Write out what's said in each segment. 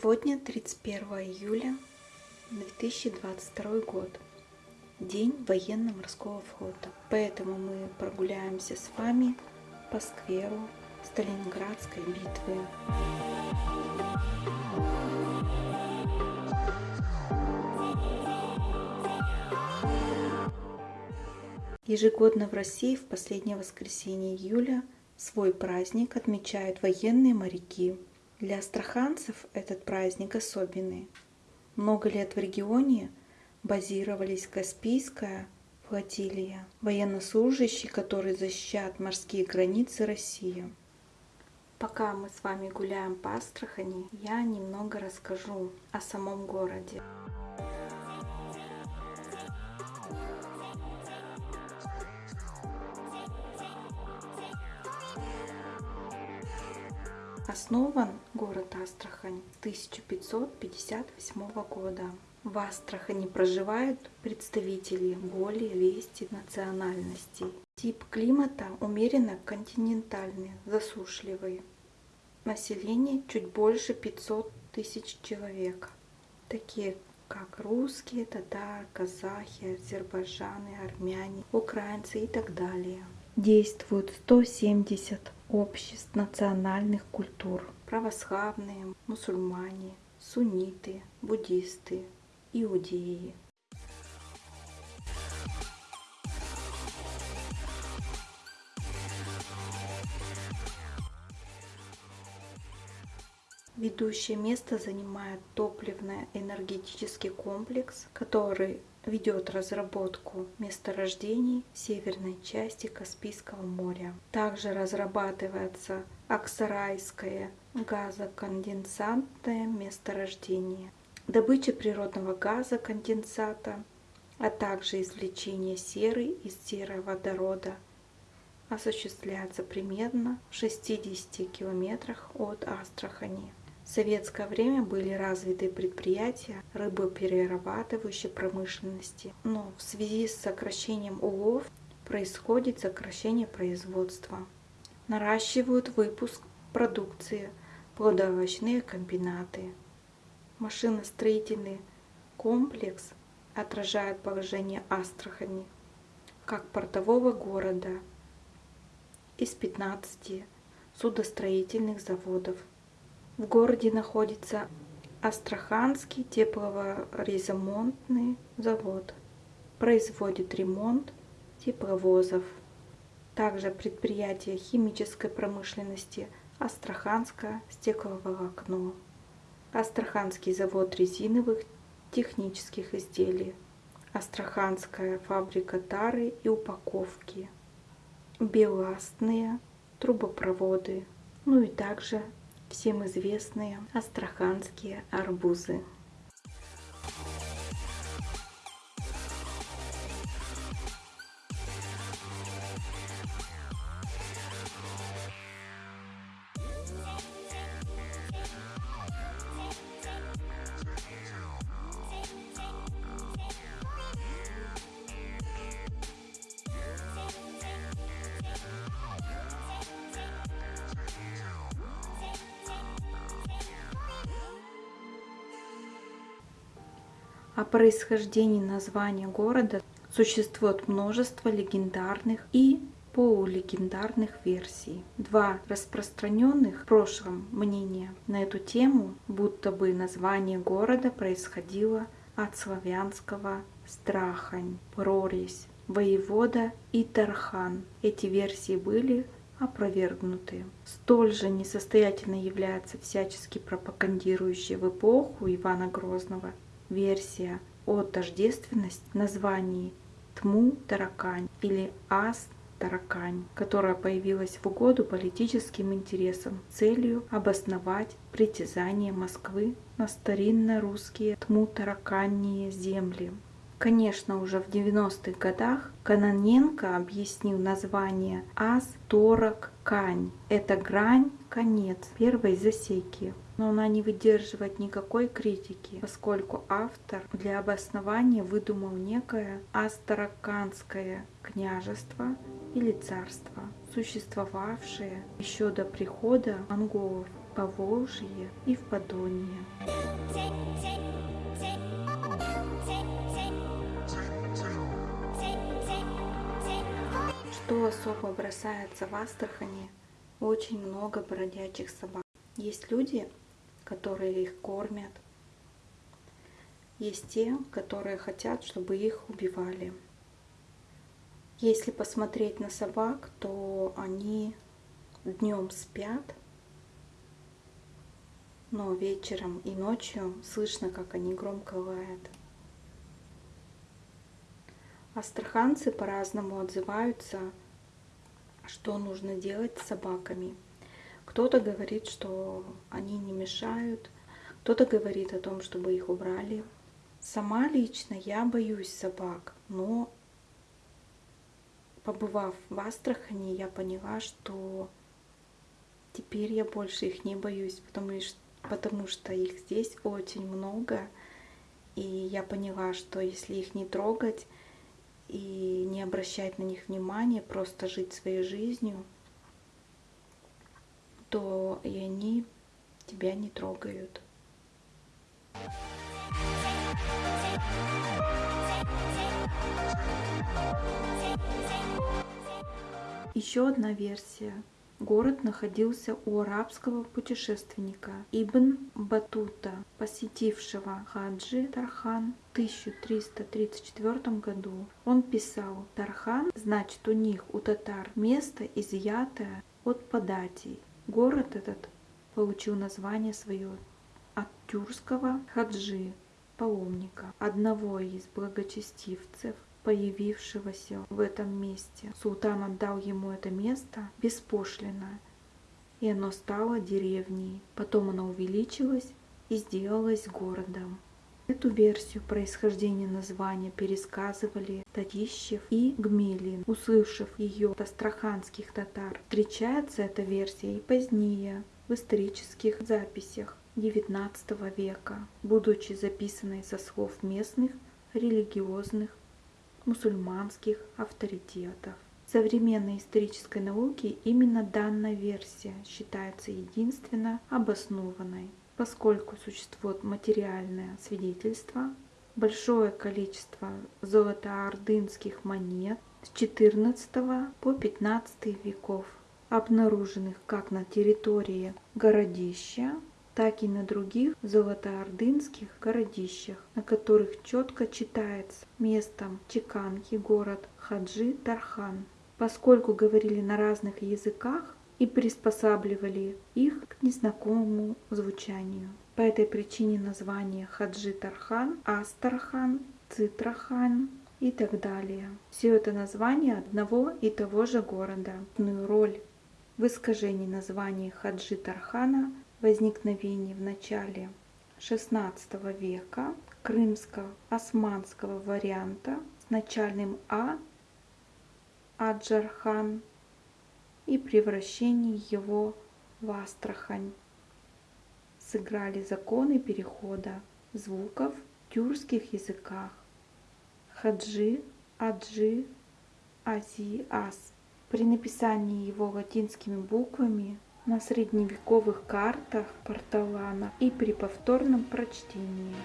Сегодня 31 июля 2022 год, день военно-морского флота. Поэтому мы прогуляемся с вами по скверу Сталинградской битвы. Ежегодно в России в последнее воскресенье июля свой праздник отмечают военные моряки. Для астраханцев этот праздник особенный. Много лет в регионе базировались Каспийская флотилия, военнослужащие, которые защищают морские границы России. Пока мы с вами гуляем по Астрахани, я немного расскажу о самом городе. Основан город Астрахань с 1558 года. В Астрахани проживают представители более 200 национальностей. Тип климата умеренно континентальный, засушливый. Население чуть больше 500 тысяч человек. Такие как русские, татары, казахи, азербайджаны, армяне, украинцы и так далее. Действуют 170 обществ национальных культур. Православные, мусульмане, сунниты, буддисты, иудеи. Ведущее место занимает топливно-энергетический комплекс, который ведет разработку месторождений северной части Каспийского моря. Также разрабатывается Аксарайское газоконденсатное месторождение, добыча природного газа конденсата, а также извлечение серы из сероводорода осуществляется примерно в 60 километрах от Астрахани. В советское время были развиты предприятия рыбоперерабатывающей промышленности, но в связи с сокращением улов происходит сокращение производства. Наращивают выпуск продукции плодоовощные комбинаты. Машиностроительный комплекс отражает положение Астрахани как портового города из 15 судостроительных заводов – в городе находится Астраханский теплоремонтный завод. Производит ремонт тепловозов. Также предприятие химической промышленности Астраханское стекловолокно. Астраханский завод резиновых технических изделий. Астраханская фабрика тары и упаковки. Беластные трубопроводы. Ну и также всем известные астраханские арбузы. Происхождении названия города существует множество легендарных и полулегендарных версий. Два распространенных в прошлом мнения на эту тему, будто бы название города происходило от славянского «страхань», «прорезь», «воевода» и «тархан». Эти версии были опровергнуты. Столь же несостоятельно является всячески пропагандирующая в эпоху Ивана Грозного версия о тождественности названий Тму-Таракань или Ас-Таракань, которая появилась в угоду политическим интересам целью обосновать притязание Москвы на старинно-русские Тму-Тараканьие земли. Конечно, уже в 90-х годах Каноненко объяснил название Ас Торак Кань. Это грань, конец первой засеки но она не выдерживает никакой критики, поскольку автор для обоснования выдумал некое Астараканское княжество или царство, существовавшее еще до прихода монголов. Поволжье и в Подонье. Что особо бросается в Астрахани? Очень много бродячих собак. Есть люди, которые их кормят. Есть те, которые хотят, чтобы их убивали. Если посмотреть на собак, то они днем спят, но вечером и ночью слышно, как они громко лают. Астраханцы по-разному отзываются, что нужно делать с собаками. Кто-то говорит, что они не мешают, кто-то говорит о том, чтобы их убрали. Сама лично я боюсь собак, но побывав в Астрахани, я поняла, что теперь я больше их не боюсь, потому что, потому что их здесь очень много. И я поняла, что если их не трогать, и не обращать на них внимания, просто жить своей жизнью, то и они тебя не трогают. Еще одна версия Город находился у арабского путешественника Ибн Батута, посетившего Хаджи Тархан в 1334 году. Он писал, Тархан значит у них, у татар, место изъятое от податей. Город этот получил название свое от тюркского хаджи, паломника, одного из благочестивцев появившегося в этом месте. Султан отдал ему это место беспошлино, и оно стало деревней. Потом оно увеличилось и сделалось городом. Эту версию происхождения названия пересказывали Татищев и Гмелин, услышав ее от астраханских татар. Встречается эта версия и позднее в исторических записях XIX века, будучи записанной со слов местных религиозных мусульманских авторитетов. В современной исторической науке именно данная версия считается единственно обоснованной, поскольку существует материальное свидетельство, большое количество золотоордынских монет с XIV по XV веков, обнаруженных как на территории городища, так и на других золотоордынских городищах, на которых четко читается местом чеканки город Хаджи Тархан. Поскольку говорили на разных языках и приспосабливали их к незнакомому звучанию. По этой причине название Хаджи Тархан, Астархан, Цитрахан и так далее. Все это название одного и того же города. Роль в искажении названия Хаджи Тархана возникновении в начале XVI века крымско-османского варианта с начальным А Аджархан и превращении его в Астрахань. Сыграли законы перехода звуков в тюркских языках. Хаджи, Аджи, Ази, Ас. При написании его латинскими буквами на средневековых картах Порталана и при повторном прочтении.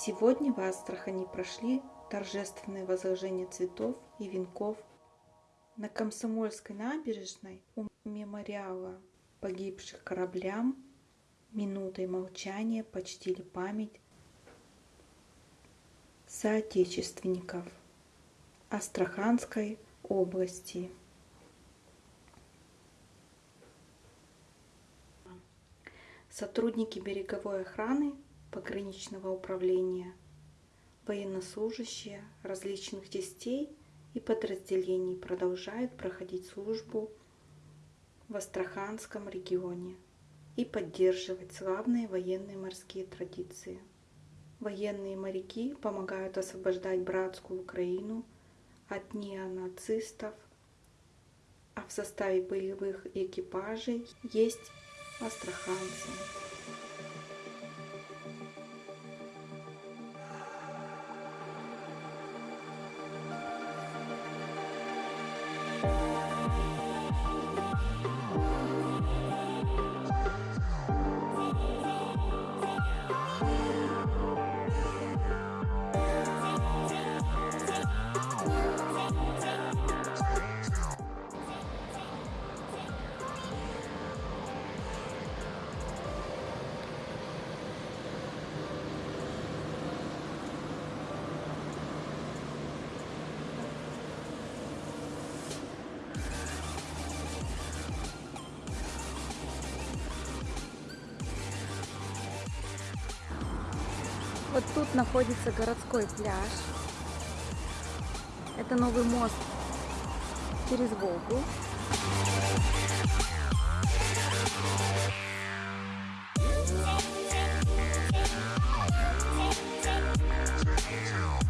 Сегодня в Астрахани прошли торжественные возложения цветов и венков на Комсомольской набережной у мемориала погибших кораблям минутой молчания почтили память соотечественников Астраханской области. Сотрудники береговой охраны пограничного управления, военнослужащие различных частей и подразделений продолжают проходить службу в Астраханском регионе и поддерживать славные военные морские традиции. Военные моряки помогают освобождать братскую Украину от неонацистов, а в составе боевых экипажей есть астраханцы. Тут находится городской пляж. Это новый мост через Волгу. Yeah.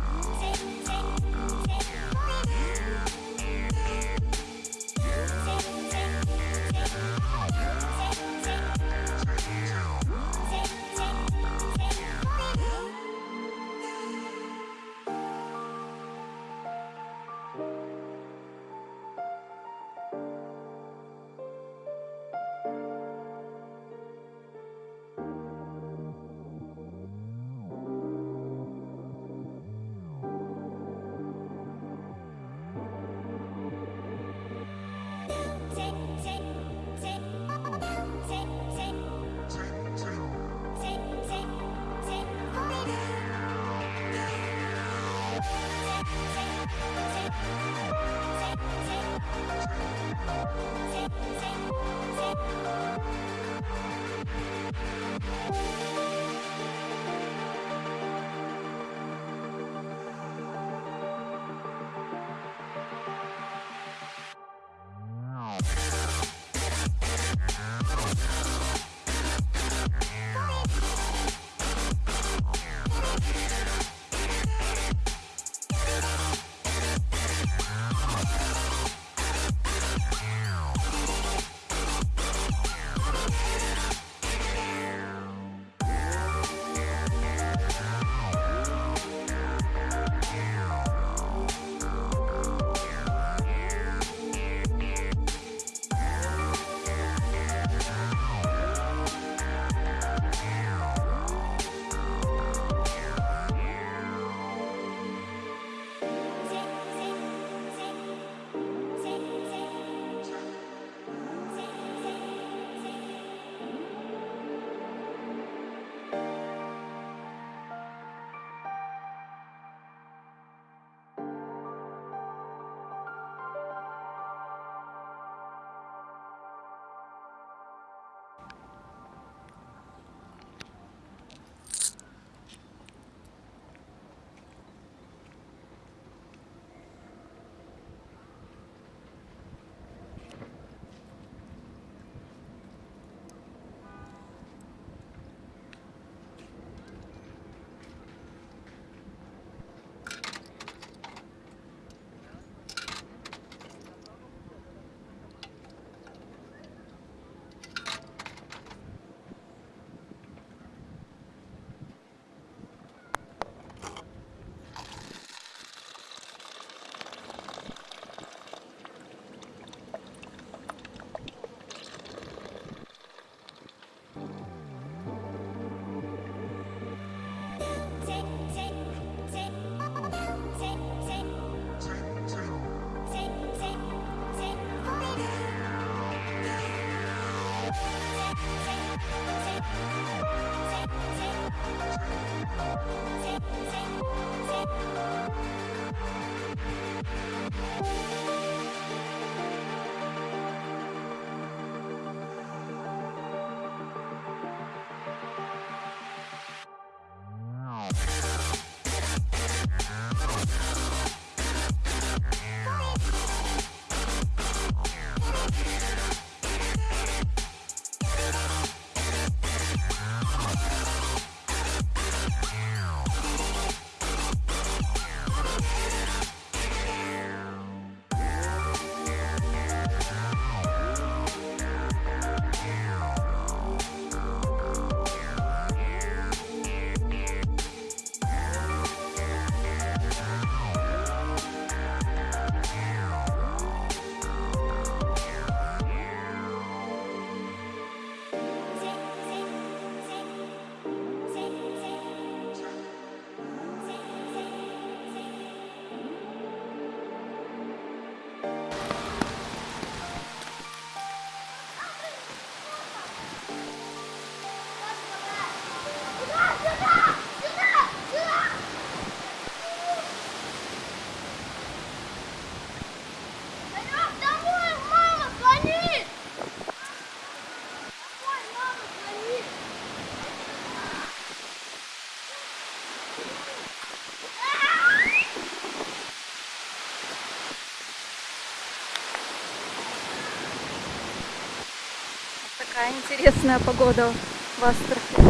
Интересная погода в Астрахани.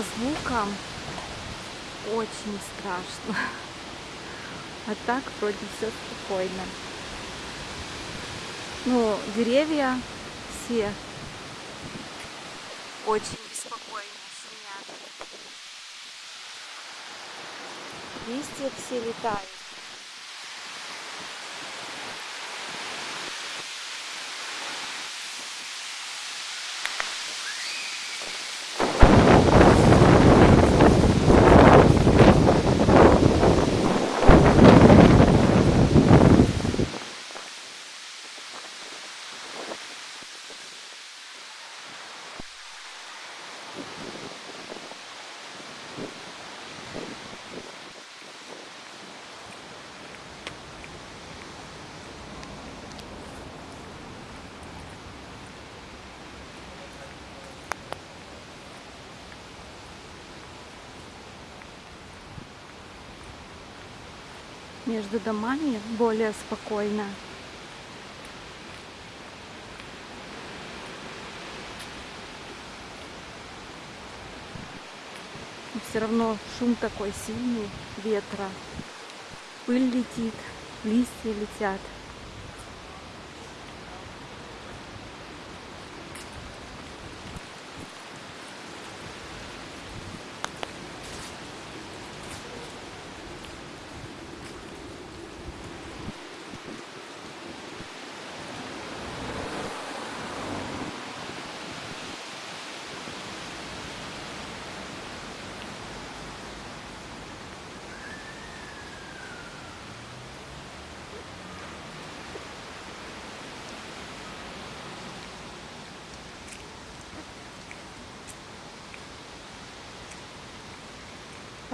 По звукам очень страшно. А так вроде все спокойно. Ну, деревья все очень беспокойно шумят. Листья все летают. Между домами более спокойно. Но все равно шум такой сильный ветра. Пыль летит, листья летят.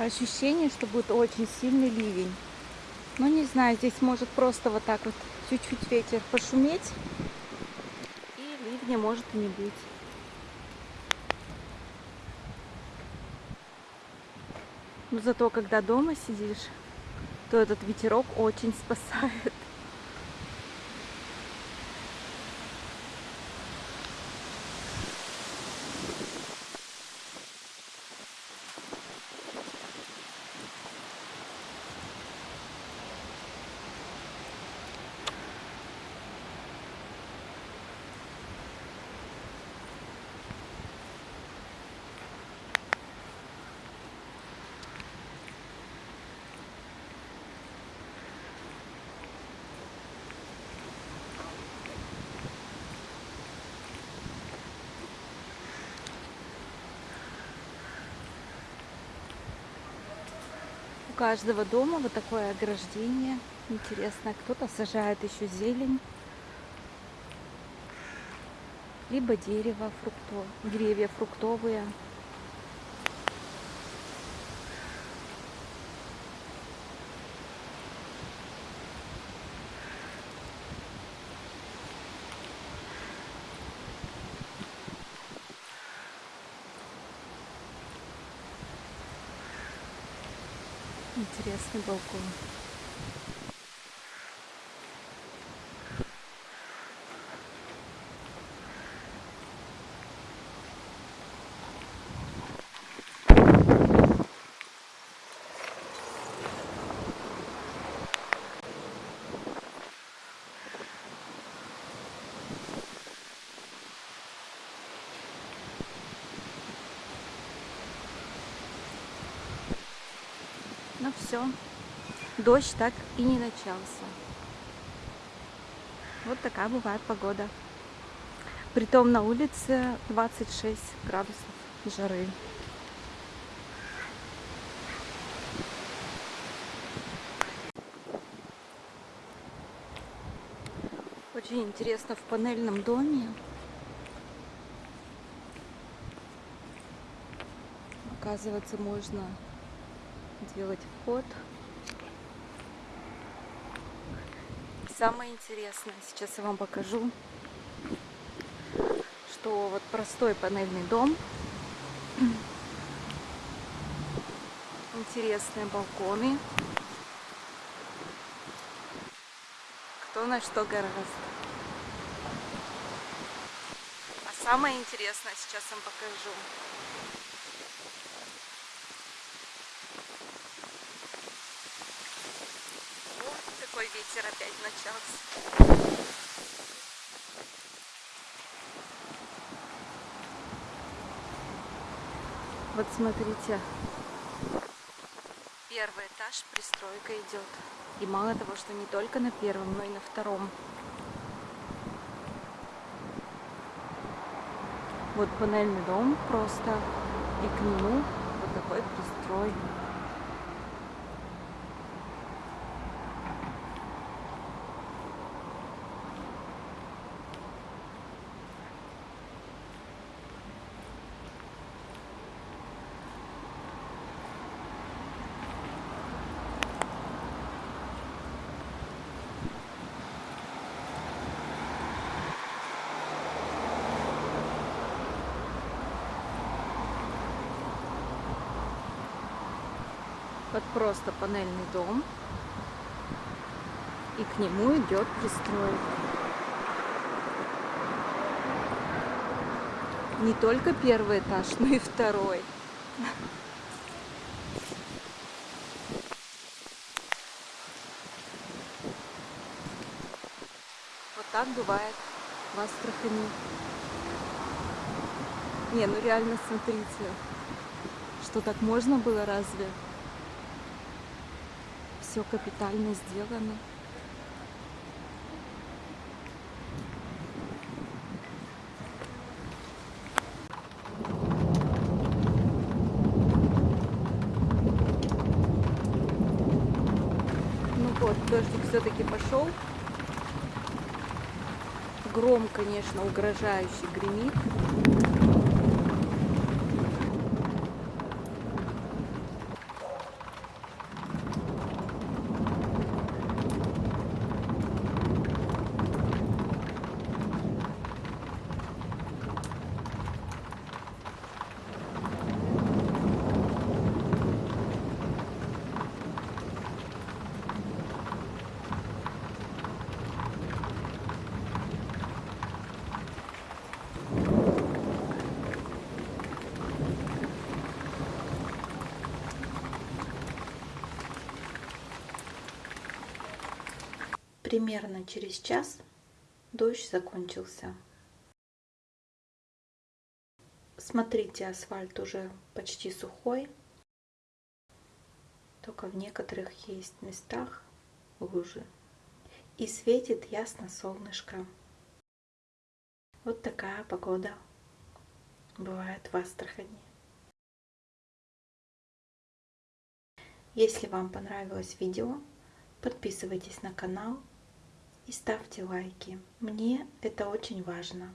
Ощущение, что будет очень сильный ливень. Ну, не знаю, здесь может просто вот так вот чуть-чуть ветер пошуметь, и ливня может и не быть. Но зато, когда дома сидишь, то этот ветерок очень спасает. Каждого дома вот такое ограждение. Интересно, кто-то сажает еще зелень. Либо дерево, фрукто, деревья фруктовые. Интересный балкон. Ну все, дождь так и не начался. Вот такая бывает погода. Притом на улице 26 градусов жары. Очень интересно в панельном доме. Оказывается, можно делать вход. Самое интересное, сейчас я вам покажу, что вот простой панельный дом, интересные балконы, кто на что гораздо. А самое интересное сейчас вам покажу. Вот такой ветер опять начался. Вот смотрите, первый этаж пристройка идет. И мало того, что не только на первом, но и на втором. Вот панельный дом просто, и к нему вот такой пристрой. Вот просто панельный дом. И к нему идет пристрой. Не только первый этаж, но и второй. Вот так бывает в Астрахани. Не, ну реально смотрите, что так можно было разве? Все капитально сделано. Ну вот, дождик все-таки пошел. Гром, конечно, угрожающий гремит. Примерно через час дождь закончился. Смотрите, асфальт уже почти сухой. Только в некоторых есть местах лужи. И светит ясно солнышко. Вот такая погода бывает в Астрахани. Если вам понравилось видео, подписывайтесь на канал и ставьте лайки. Мне это очень важно.